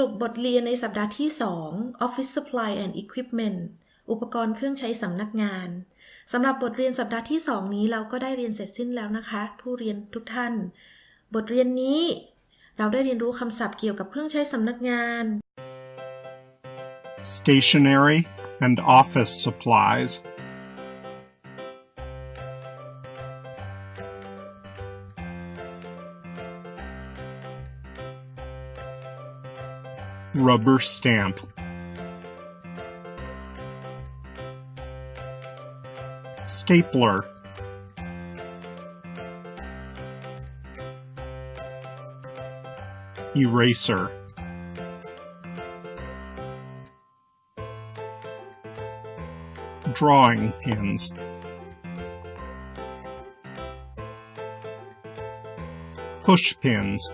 รุปบทเรียนในสัปดาห์ที่ 2 Office Supply and Equipment อุปกรณ์เครื่องใช้สำนักงานสำหรับบทเรียนสัปดาห์ที่ 2 นี้เราก็ได้เรียนเสร็จสิ้นแล้วนะคะ ผู้เรียนทุกท่าน บทเรียนนี้ เราได้เรียนรู้คำศัพท์เกี่ยวกับเครื่องใช้สำนักงาน stationery and office supplies, rubber stamp, stapler, eraser. drawing pins. Push pins.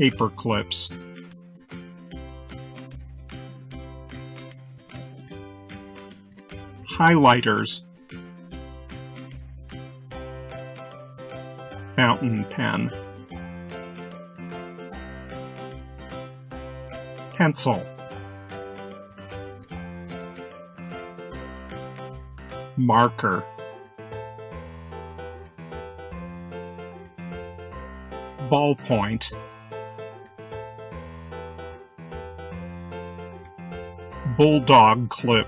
Paper clips. Highlighters. Fountain pen. pencil marker ballpoint bulldog clip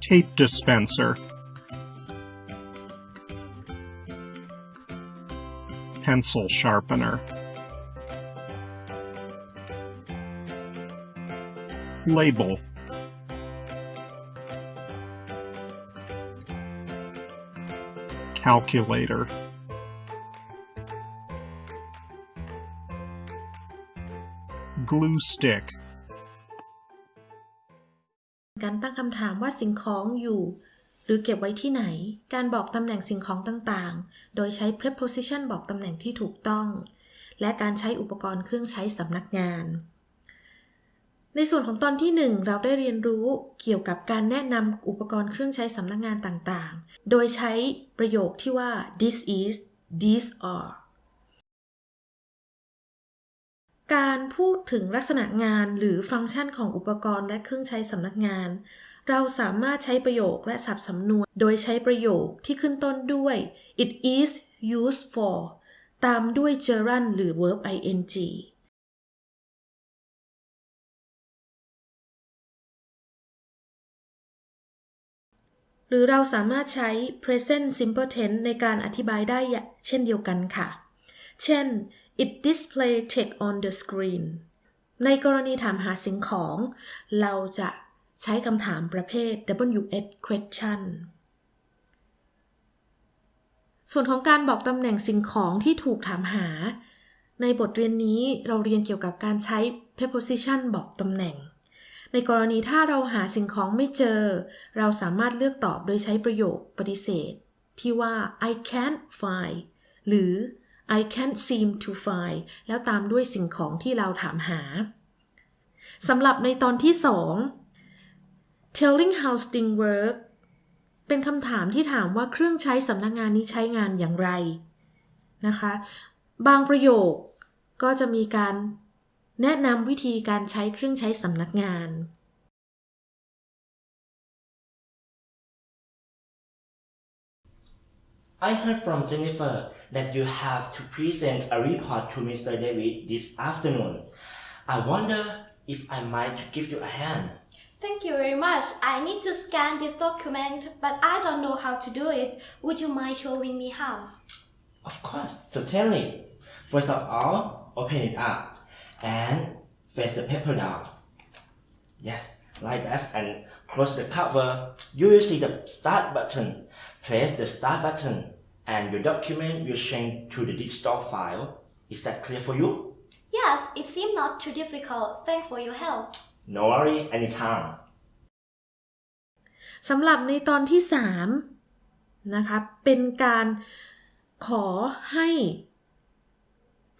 tape dispenser pencil sharpener. Label. Calculator. Glue stick. การตั้งคำถามว่าสิ่งของอยู่ หรือเก็บไว้ที่ไหน การบอกตำแหน่งสิ่งของต่างๆ โดยใช้ preposition บอกตำแหน่งที่ถูกต้อง และการใช้อุปกรณ์เครื่องใช้สำนักงาน ในส่วนของตอนที่ 1 เราได้เรียนรู้เกี่ยวกับการแนะนำอุปกรณ์เครื่องใช้สำนักงานต่างๆ โดยใช้ประโยคที่ว่า this is these are การพูดถึงลักษณะงานหรือฟังก์ชันของอุปกรณ์และเครื่องใช้สำนักงาน เราสามารถใช้ประโยคและศัพท์สำนวน โดยใช้ประโยคที่ขึ้นต้นด้วย it is used for ตามด้วย gerund หรือ verb ing หรือเราสามารถใช้ present simple tense ในการอธิบายได้เช่นเดียวกันค่ะ เช่น it display text on the screen ในกรณีถามหาสิ่งของ เราจะใช้คำถามประเภท WH question ส่วนของการบอกตำแหน่งสิ่งของที่ถูกถามหา ในบทเรียนนี้เราเรียนเกี่ยวกับการใช้ preposition บอกตำแหน่ง ในกรณีถ้าเราหาสิ่งของไม่เจอ เราสามารถเลือกตอบโดยใช้ประโยคปฏิเสธ ที่ว่า I can't find หรือ I can't seem to find แล้วตามด้วยสิ่งของที่เราถามหาสำหรับในตอนที่2 telling how things work เป็นคำถามที่ถามว่าเครื่องใช้สำนักงานนี้ใช้งานอย่างไรนะคะ บางประโยคก็จะมีการแนะนำวิธีการใช้เครื่องใช้สำนักงาน I heard from Jennifer that you have to present a report to Mr. David this afternoon. I wonder if I might give you a hand. Thank you very much. I need to scan this document, but I don't know how to do it. Would you mind showing me how? Of course, certainly. First of all, open it up and face the paper down. Yes, like that and close the cover. You will see the start button. Press the start button and your document will change to the digital file. Is that clear for you? Yes, it seemed not too difficult. Thanks for your help. No worry, anytime. สำหรับในตอนที่ 3 นะคะ เป็นการขอให้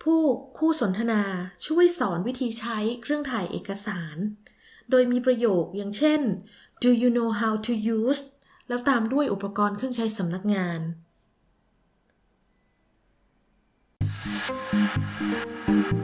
ผู้คู่สนทนาช่วยสอนวิธีใช้เครื่องถ่ายเอกสาร โดยมีประโยคอย่างเช่น Do you know how to use แล้วตามด้วยอุปกรณ์เครื่องใช้สำนักงาน Glue